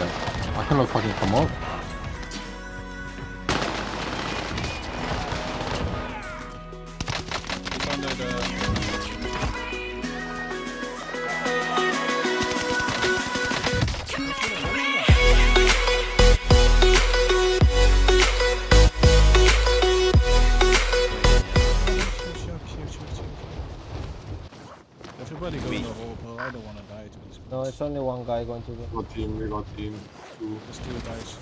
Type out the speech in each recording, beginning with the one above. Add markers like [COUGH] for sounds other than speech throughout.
I cannot fucking come up. No, it's only one guy going to the. We got team, we got team. Two, There's two guys.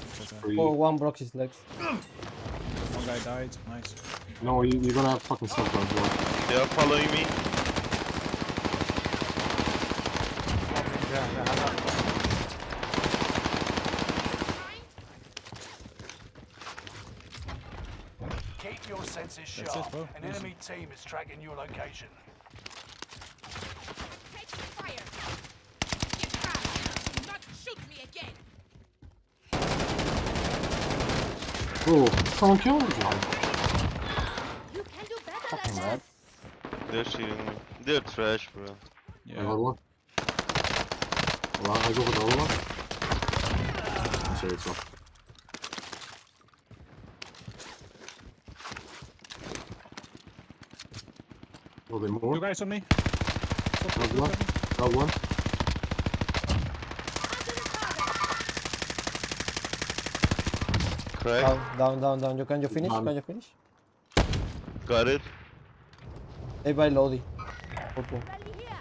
Three. Oh, one broke his legs. One guy died. Nice. No, you, you're gonna have fucking stuff as well. They are following me. Keep your senses That's sharp. it, bro. An enemy team is tracking your location. Take fire! Get back! Do not shoot me again! Oh, someone killed me. You can do better Fucking than mad. that! They're shooting me. They're trash, bro. Yeah. got one. Well, I go for the other one. Sorry, it's off. Oh, they Two more? guys on me. Got one. Got one. Crack. Down, down, down, down. You can you finish? Down. Can you finish? Got it. Hey, by Lodi. Purple. Rally here!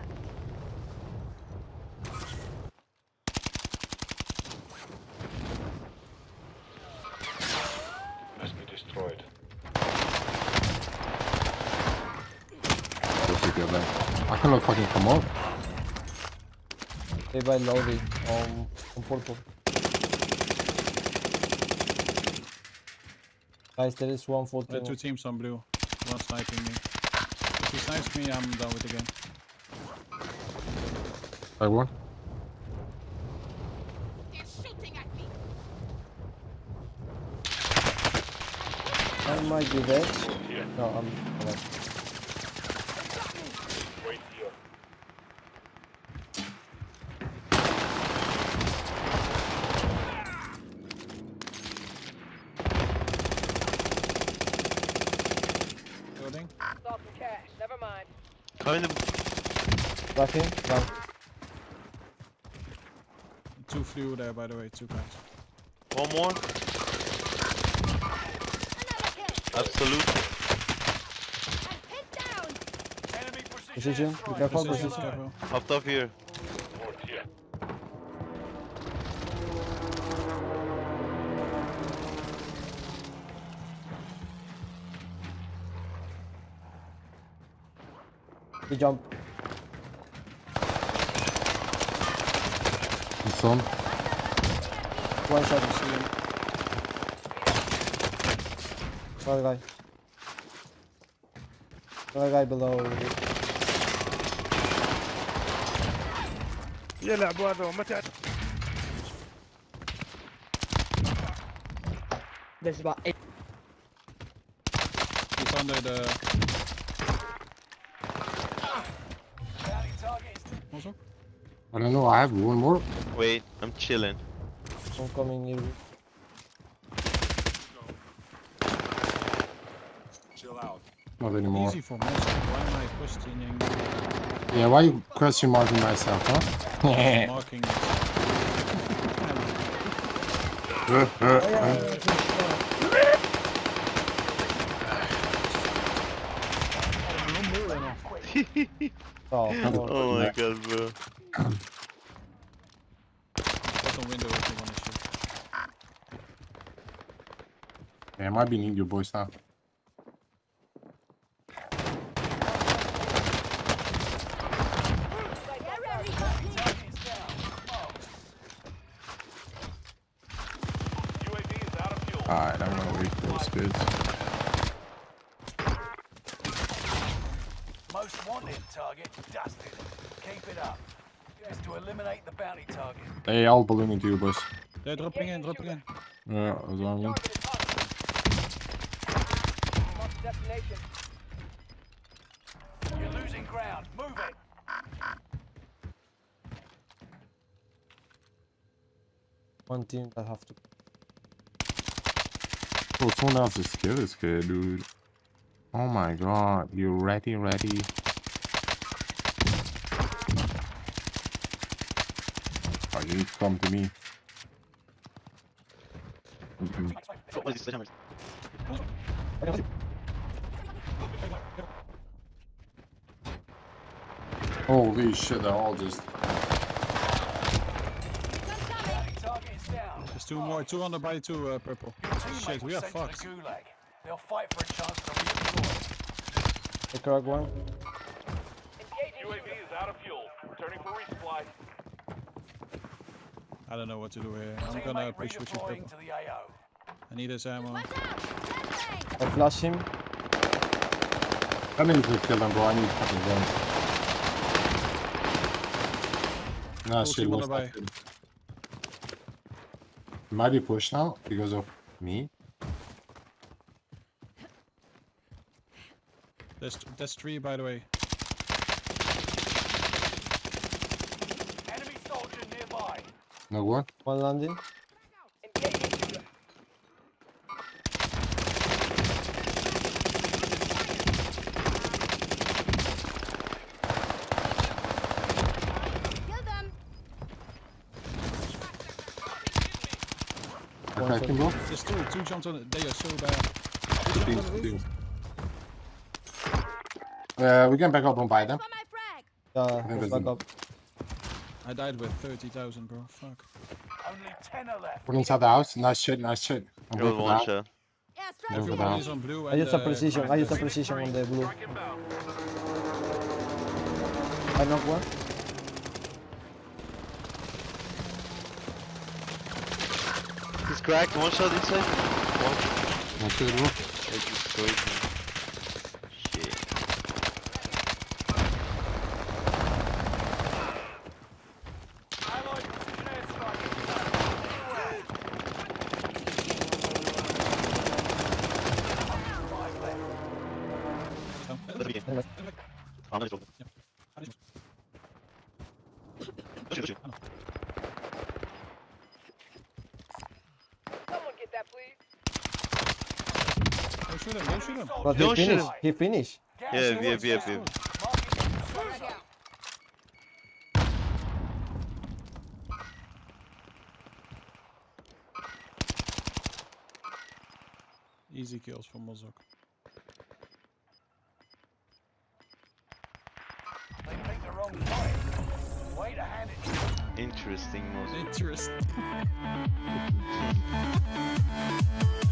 Just to get back. I cannot fucking come up. Hey, by Lodi. Um, on purple. Guys, there is one for There are two. two teams on blue. One sniping me. If he snipes me, I'm done with the game. I won. They're shooting at me! I might be dead. No, I'm alive. Building. Saw some cash. Never mind. Kind of. Cracking. Down. Two flew there, by the way. Two guys. One more. Another kill! Absolute. I'm pinned down! Enemy precision Position. Be airstrike. careful. Position, Position. careful. Hopped up here. He jump. It's on. One shot. Another guy. Another guy below. يلعبوا هذا متى There's about eight. He's under the. Also? I don't know, I have one more. Wait, I'm chilling. I'm coming here. Chill out. Not anymore. Easy for myself. Why am I questioning? Yeah, why you question marking myself, huh? [LAUGHS] Marking. Oh, come [LAUGHS] [LAUGHS] on. Oh, [LAUGHS] oh my god, bro. Bottom window if you want to shoot. yeah, I might be need you boys now. target is down. Alright, I'm gonna wait for those goods. Most wanted target dusted. Keep it up. Is to eliminate the bounty target. Hey, I'll balloon into you boys. They're dropping in, dropping in. Yeah, as long as. Mark destination. You're losing ground. Move it. one team that have to. Oh, someone else's skill is good, dude. Oh my god, you ready, ready? You come to me. Mhm. What is this sledgehammer? Holy shit, they're all just. Bounty target is down. There's two more. Two on the body, two uh, purple. Shit, we are sent fucked. the gulag. They'll fight for a chance to redeploy. The crack one. Engaging UAV is out of fuel. Returning for resupply. I don't know what to do here. I'm gonna push with you, redeploying to the AO. I need his ammo. Watch out! Flashbang! I flash him. I need to kill them, bro. I need fucking guns. Nah, Full shit, team on lost the that shit. Might be pushed now because of me. There's that's three, by the way. No one. One landing. Engaging. Kill them! One Attacking, bro. There's two. Two jumped on it. They are so bad. Teams, teams. Uh, we can back up and buy them. For! Yeah, think back up. I died with 30,000, bro. Fuck. Only ten are left. We're inside the house. Nice shit, nice shit. I'm It going was for one that. shot. Airstrike! Over Everyone down. is on blue. I and, use a uh, precision. I green. use a precision on the blue. Strike inbound. I knock one. He's cracked. One shot inside. One. One shit, bro. They destroyed me. Shit. Allied precision airstrike. Five left. Oh, Let me in. I'm not sure. Shoot, shoot. Someone get that, please. Don't shoot him. Don't shoot him. But he Don't shoot finished. him. He finished. Gas Yeah, is yeah, yeah, down. yeah. Marking new safe Frag zone. out! Easy kills for Mozok. Way to hand it. Interesting, Interesting. [LAUGHS]